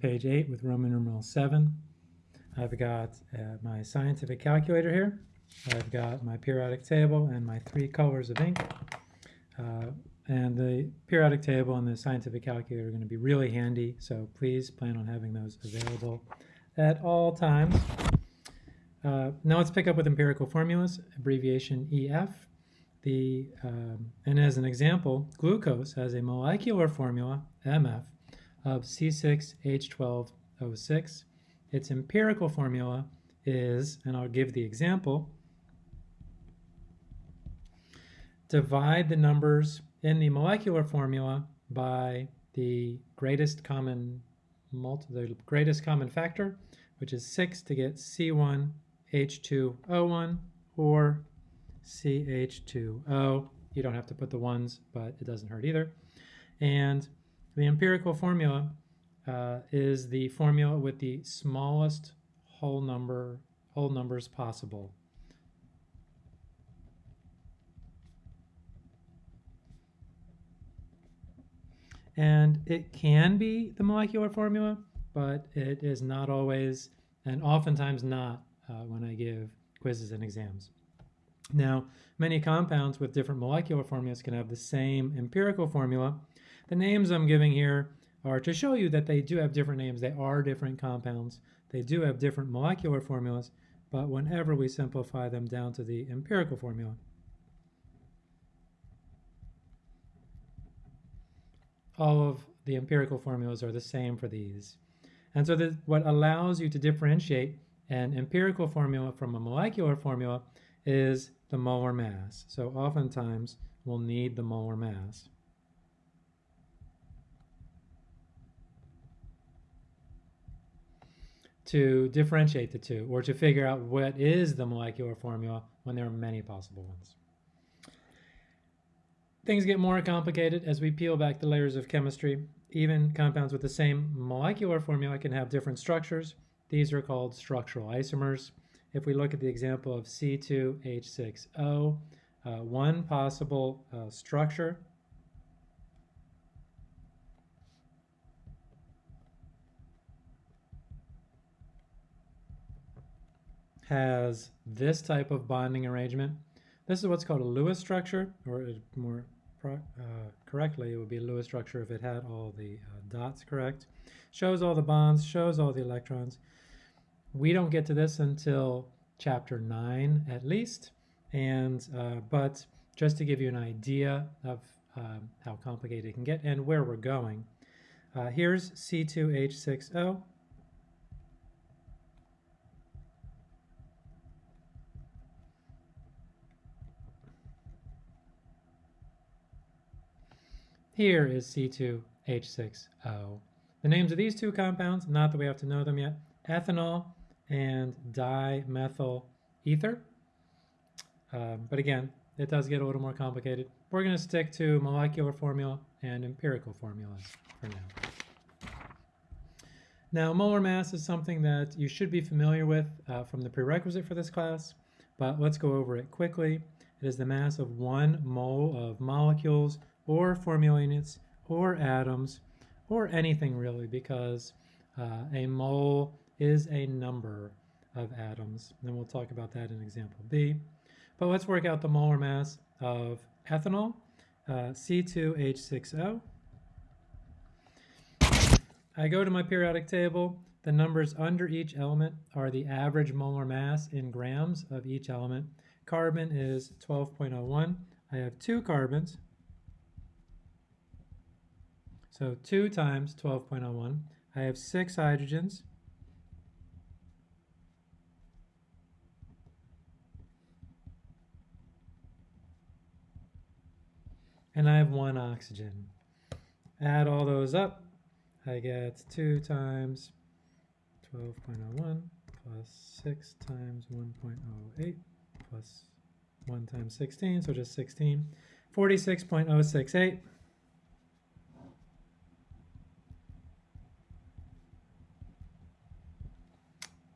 page 8 with Roman numeral 7. I've got uh, my scientific calculator here. I've got my periodic table and my three colors of ink. Uh, and the periodic table and the scientific calculator are going to be really handy, so please plan on having those available at all times. Uh, now let's pick up with empirical formulas, abbreviation EF. The, um, and as an example, glucose has a molecular formula, MF, of C6H12O6. Its empirical formula is, and I'll give the example, divide the numbers in the molecular formula by the greatest common the greatest common factor, which is 6 to get C1H2O1 or CH2O. You don't have to put the ones, but it doesn't hurt either. And the empirical formula uh, is the formula with the smallest whole number whole numbers possible. And it can be the molecular formula, but it is not always, and oftentimes not uh, when I give quizzes and exams. Now, many compounds with different molecular formulas can have the same empirical formula. The names I'm giving here are to show you that they do have different names. They are different compounds. They do have different molecular formulas, but whenever we simplify them down to the empirical formula, all of the empirical formulas are the same for these. And so this, what allows you to differentiate an empirical formula from a molecular formula is the molar mass. So oftentimes we'll need the molar mass. To differentiate the two or to figure out what is the molecular formula when there are many possible ones. Things get more complicated as we peel back the layers of chemistry. Even compounds with the same molecular formula can have different structures. These are called structural isomers. If we look at the example of C2H6O, uh, one possible uh, structure has this type of bonding arrangement. This is what's called a Lewis structure, or more uh, correctly, it would be a Lewis structure if it had all the uh, dots correct. Shows all the bonds, shows all the electrons. We don't get to this until chapter 9 at least, and uh, but just to give you an idea of um, how complicated it can get and where we're going. Uh, here's C2H6O. Here is C2H6O. The names of these two compounds, not that we have to know them yet, ethanol and dimethyl ether. Um, but again, it does get a little more complicated. We're going to stick to molecular formula and empirical formulas for now. Now, molar mass is something that you should be familiar with uh, from the prerequisite for this class, but let's go over it quickly. It is the mass of one mole of molecules or formula units or atoms or anything really because uh, a mole is a number of atoms. And we'll talk about that in example B. But let's work out the molar mass of ethanol, uh, C2H6O. I go to my periodic table. The numbers under each element are the average molar mass in grams of each element. Carbon is 12.01. I have two carbons, so 2 times 12.01, I have 6 hydrogens. And I have 1 oxygen. Add all those up, I get 2 times 12.01 plus 6 times 1.08 plus 1 times 16, so just 16. 46.068.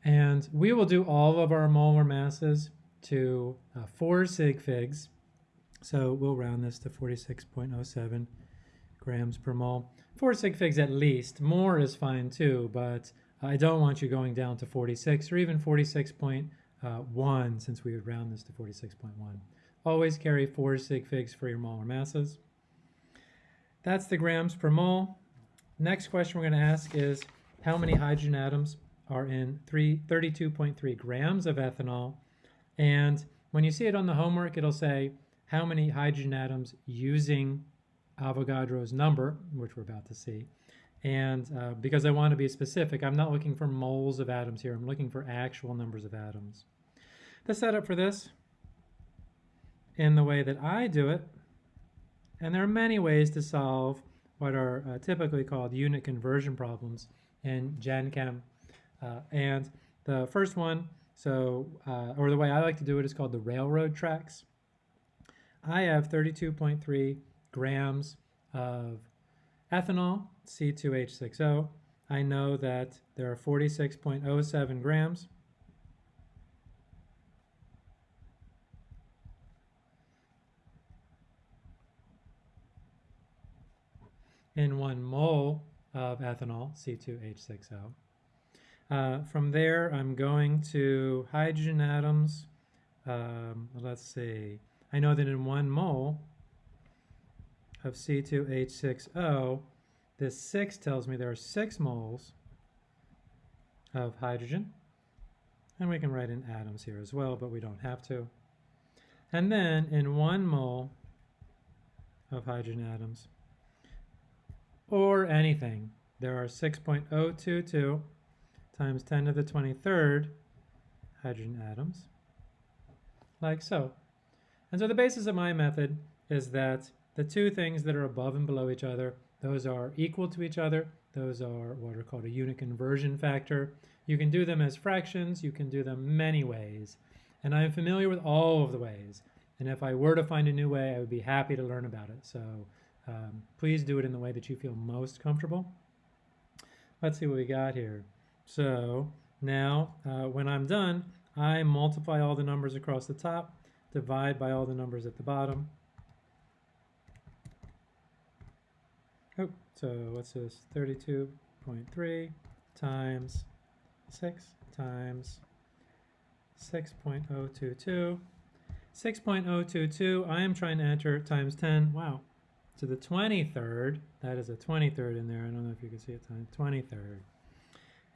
And we will do all of our molar masses to uh, 4 sig figs. So we'll round this to 46.07 grams per mole. Four sig figs at least. More is fine too, but I don't want you going down to 46 or even 46.1 since we would round this to 46.1. Always carry four sig figs for your molar masses. That's the grams per mole. Next question we're going to ask is how many hydrogen atoms are in 32.3 grams of ethanol? And when you see it on the homework, it'll say how many hydrogen atoms using Avogadro's number, which we're about to see. And uh, because I want to be specific, I'm not looking for moles of atoms here. I'm looking for actual numbers of atoms. The setup for this, in the way that I do it, and there are many ways to solve what are uh, typically called unit conversion problems in Gen Chem. Uh, and the first one, so, uh, or the way I like to do it is called the railroad tracks. I have 32.3 grams of ethanol, C2H6O. I know that there are 46.07 grams in one mole of ethanol, C2H6O. Uh, from there, I'm going to hydrogen atoms. Um, let's see. I know that in one mole of C2H6O, this 6 tells me there are 6 moles of hydrogen. And we can write in atoms here as well, but we don't have to. And then in one mole of hydrogen atoms, or anything. There are 6.022 times 10 to the 23rd hydrogen atoms, like so. And so the basis of my method is that the two things that are above and below each other, those are equal to each other. Those are what are called a unit conversion factor. You can do them as fractions. You can do them many ways. And I'm familiar with all of the ways. And if I were to find a new way, I would be happy to learn about it. So um, please do it in the way that you feel most comfortable. Let's see what we got here. So now uh, when I'm done, I multiply all the numbers across the top, divide by all the numbers at the bottom. Oh, so what's this? 32.3 times 6 times 6.022. 6.022, I am trying to enter times 10. Wow, to the 23rd. That is a 23rd in there. I don't know if you can see it time 23rd.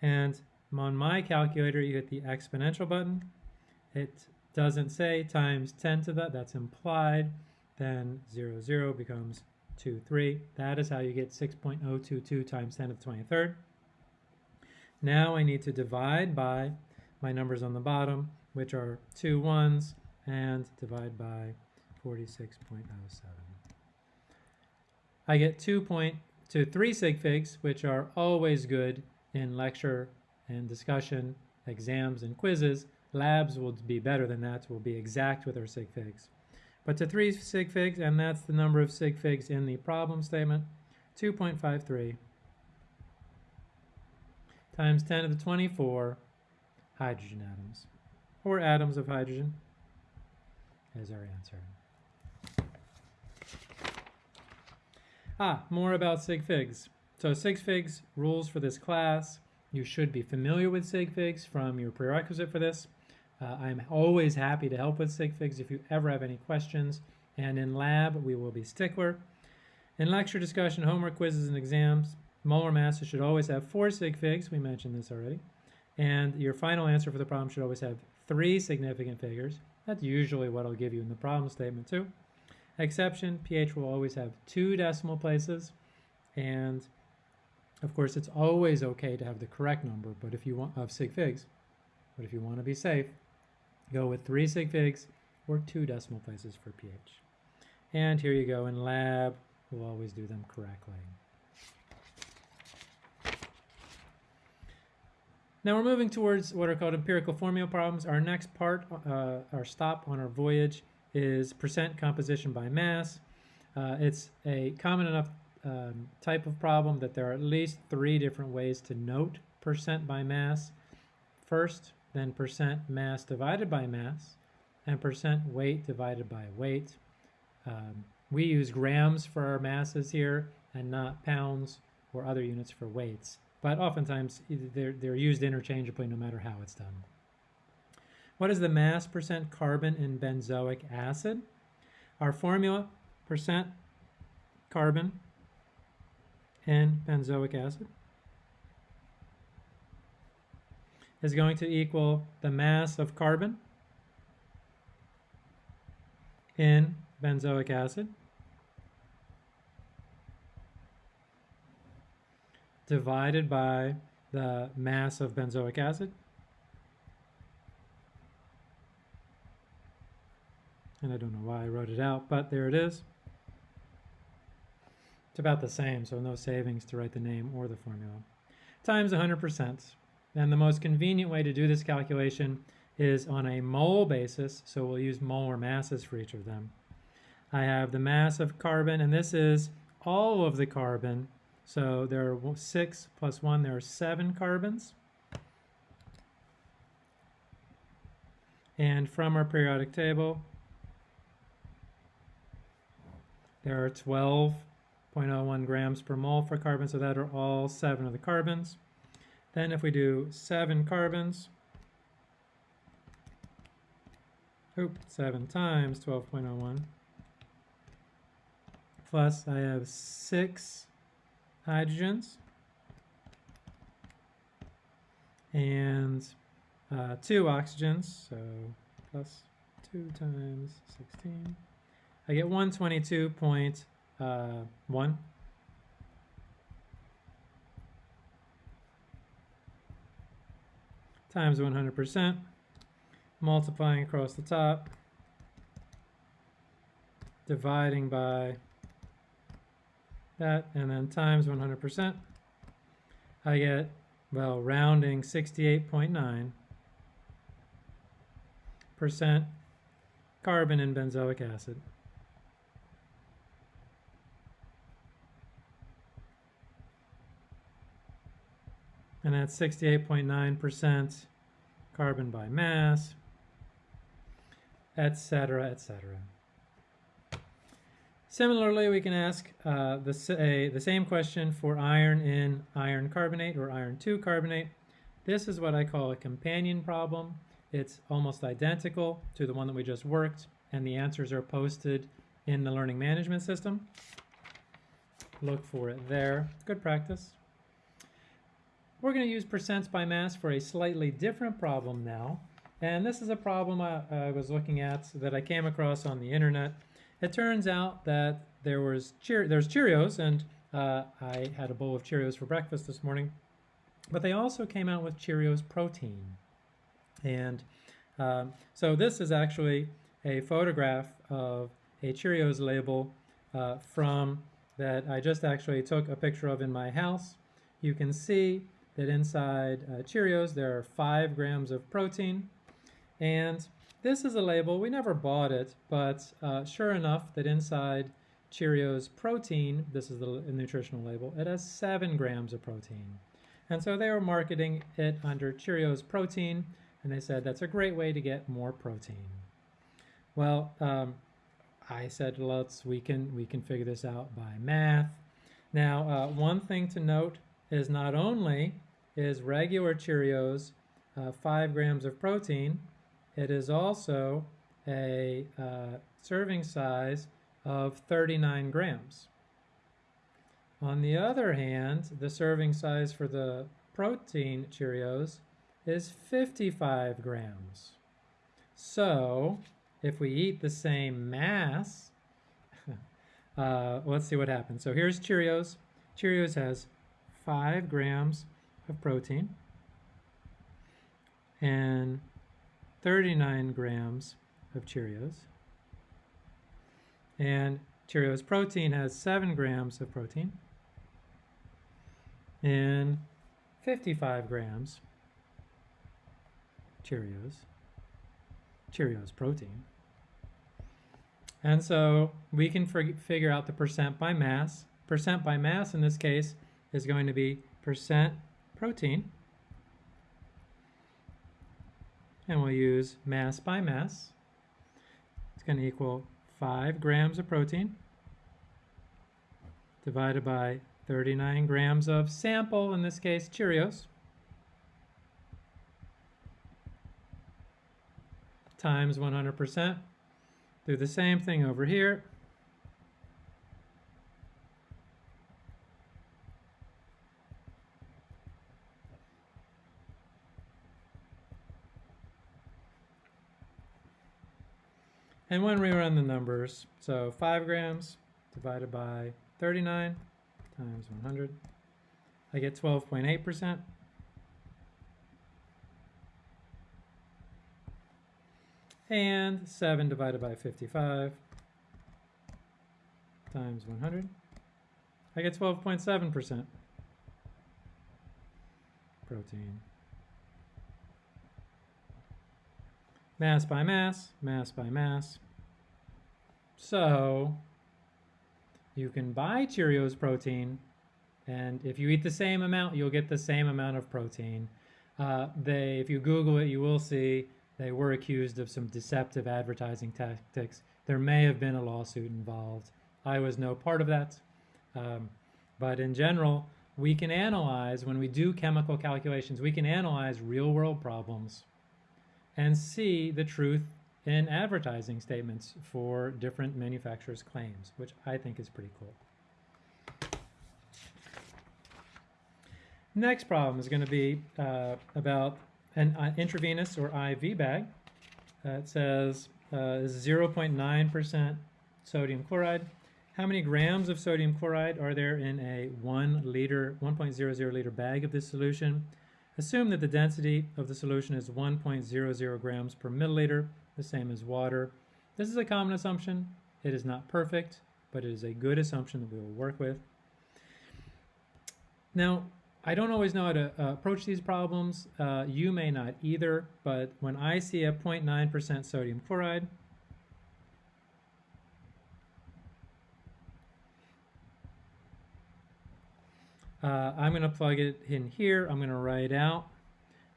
And on my calculator, you hit the exponential button. It doesn't say times 10 to that. That's implied. Then 0, 0 becomes 2, 3. That is how you get 6.022 times 10 to the 23rd. Now I need to divide by my numbers on the bottom, which are two ones, and divide by 46.07. I get two point to three sig figs, which are always good in lecture and discussion, exams and quizzes. Labs will be better than that, we'll be exact with our sig figs. But to three sig figs, and that's the number of sig figs in the problem statement, 2.53 times 10 to the 24 hydrogen atoms, or atoms of hydrogen, is our answer. Ah, more about sig figs. So sig figs rules for this class. You should be familiar with sig figs from your prerequisite for this. Uh, I'm always happy to help with sig figs if you ever have any questions. And in lab, we will be stickler. In lecture discussion, homework quizzes, and exams, molar masses should always have four sig figs. We mentioned this already. And your final answer for the problem should always have three significant figures. That's usually what I'll give you in the problem statement too. Exception, pH will always have two decimal places. And of course, it's always okay to have the correct number, but if you want of sig figs, but if you want to be safe, go with three sig figs or two decimal places for pH. And here you go in lab, we'll always do them correctly. Now we're moving towards what are called empirical formula problems. Our next part, uh, our stop on our voyage, is percent composition by mass. Uh, it's a common enough um, type of problem that there are at least three different ways to note percent by mass. First, then percent mass divided by mass, and percent weight divided by weight. Um, we use grams for our masses here. and not pounds or other units for weights. But oftentimes they're, they're used interchangeably no matter how it's done. What is the mass percent carbon in benzoic acid? Our formula, percent carbon in benzoic acid is going to equal the mass of carbon in benzoic acid divided by the mass of benzoic acid. And I don't know why I wrote it out, but there it is. It's about the same, so no savings to write the name or the formula. Times 100%. And the most convenient way to do this calculation is on a mole basis, so we'll use molar masses for each of them. I have the mass of carbon, and this is all of the carbon so there are six plus one, there are seven carbons. And from our periodic table, there are 12.01 grams per mole for carbon, so that are all seven of the carbons. Then if we do seven carbons, oop, seven times 12.01, plus I have six hydrogens and uh, two oxygens, so plus 2 times 16. I get 122.1 uh, one. times 100%, multiplying across the top, dividing by that, and then times 100%, I get, well, rounding 68.9 percent carbon in benzoic acid. And that's 68.9% carbon by mass, etc., etc. Similarly, we can ask uh, the, the same question for iron in iron carbonate or iron 2 carbonate. This is what I call a companion problem. It's almost identical to the one that we just worked, and the answers are posted in the learning management system. Look for it there. Good practice. We're going to use percents by mass for a slightly different problem now. And this is a problem I, I was looking at that I came across on the internet. It turns out that there was Cheer there's Cheerios, and uh, I had a bowl of Cheerios for breakfast this morning. But they also came out with Cheerios protein. And um, so this is actually a photograph of a Cheerios label uh, from that I just actually took a picture of in my house. You can see that inside uh, Cheerios there are five grams of protein and this is a label, we never bought it, but uh, sure enough that inside Cheerios protein, this is the nutritional label, it has seven grams of protein. And so they were marketing it under Cheerios protein, and they said that's a great way to get more protein. Well, um, I said let's we can we can figure this out by math. Now, uh, one thing to note is not only is regular Cheerios uh, five grams of protein, it is also a uh, serving size of 39 grams. On the other hand, the serving size for the protein Cheerios is 55 grams. So, if we eat the same mass, uh, let's see what happens. So here's Cheerios. Cheerios has 5 grams of protein. And 39 grams of Cheerios. And Cheerios protein has 7 grams of protein and 55 grams Cheerios, Cheerios protein. And so we can figure out the percent by mass. Percent by mass in this case is going to be percent protein and we'll use mass by mass. It's going to equal 5 grams of protein divided by 39 grams of sample, in this case Cheerios, times 100%. Do the same thing over here. And when we run the numbers, so 5 grams divided by 39 times 100, I get 12.8%. And 7 divided by 55 times 100, I get 12.7% protein. Mass by mass, mass by mass. So you can buy Cheerios protein, and if you eat the same amount, you'll get the same amount of protein. Uh, they, if you Google it, you will see they were accused of some deceptive advertising tactics. There may have been a lawsuit involved. I was no part of that. Um, but in general, we can analyze, when we do chemical calculations, we can analyze real world problems and see the truth in advertising statements for different manufacturers' claims, which I think is pretty cool. Next problem is going to be uh, about an uh, intravenous or IV bag. Uh, it says 0.9% sodium chloride. How many grams of sodium chloride are there in a 1 liter, 1.00 liter bag of this solution? Assume that the density of the solution is 1.00 grams per milliliter, the same as water. This is a common assumption. It is not perfect, but it is a good assumption that we will work with. Now, I don't always know how to uh, approach these problems. Uh, you may not either, but when I see a 0.9% sodium chloride, Uh, I'm going to plug it in here. I'm going to write out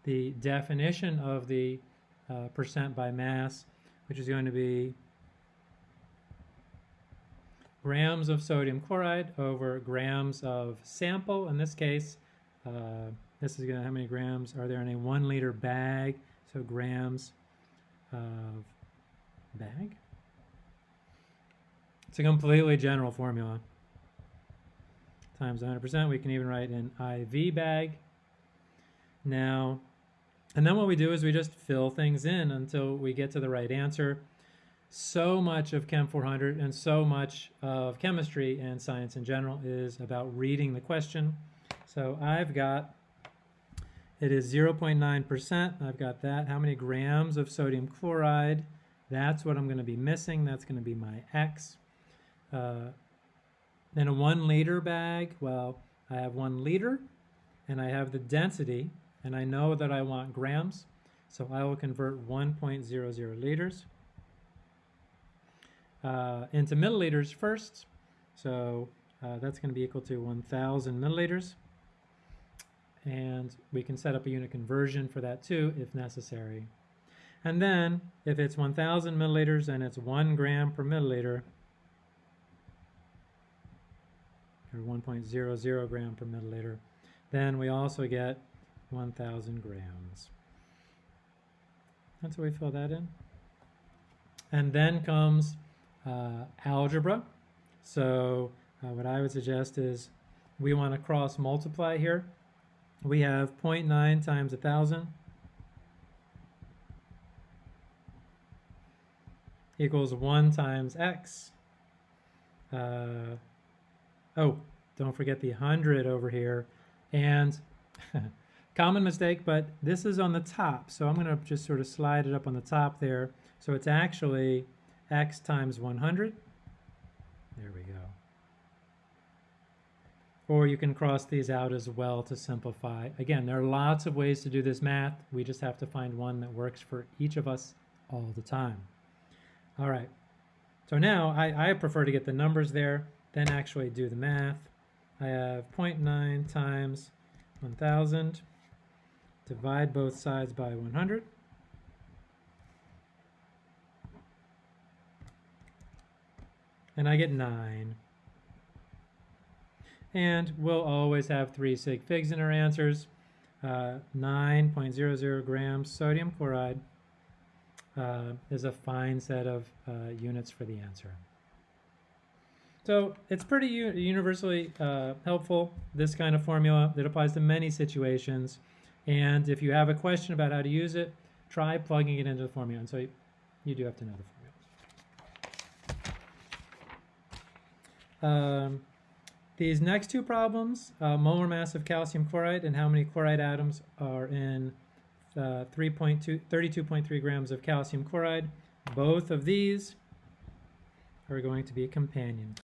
the definition of the uh, percent by mass, which is going to be grams of sodium chloride over grams of sample. In this case, uh, this is going to how many grams are there in a one liter bag? So grams of bag. It's a completely general formula times 100%. We can even write an IV bag. Now, and then what we do is we just fill things in until we get to the right answer. So much of Chem 400 and so much of chemistry and science in general is about reading the question. So I've got, it is 0.9%. I've got that. How many grams of sodium chloride? That's what I'm going to be missing. That's going to be my X. Uh, in a one liter bag, well, I have one liter and I have the density and I know that I want grams. So I will convert 1.00 liters uh, into milliliters first. So uh, that's going to be equal to 1,000 milliliters. And we can set up a unit conversion for that too if necessary. And then if it's 1,000 milliliters and it's one gram per milliliter, or 1.00 gram per milliliter. Then we also get 1,000 grams. That's how we fill that in. And then comes uh, algebra. So uh, what I would suggest is we want to cross multiply here. We have 0.9 times 1,000 equals 1 times x. Uh, Oh, don't forget the 100 over here. And common mistake, but this is on the top. So I'm going to just sort of slide it up on the top there. So it's actually x times 100. There we go. Or you can cross these out as well to simplify. Again, there are lots of ways to do this math. We just have to find one that works for each of us all the time. All right. So now I, I prefer to get the numbers there then actually do the math. I have 0.9 times 1,000, divide both sides by 100. And I get 9. And we'll always have three sig figs in our answers. Uh, 9.00 grams sodium chloride uh, is a fine set of uh, units for the answer. So it's pretty universally uh, helpful, this kind of formula that applies to many situations. And if you have a question about how to use it, try plugging it into the formula. And so you, you do have to know the formula. Um, these next two problems, uh, molar mass of calcium chloride and how many chloride atoms are in uh, 32.3 grams of calcium chloride, both of these are going to be companion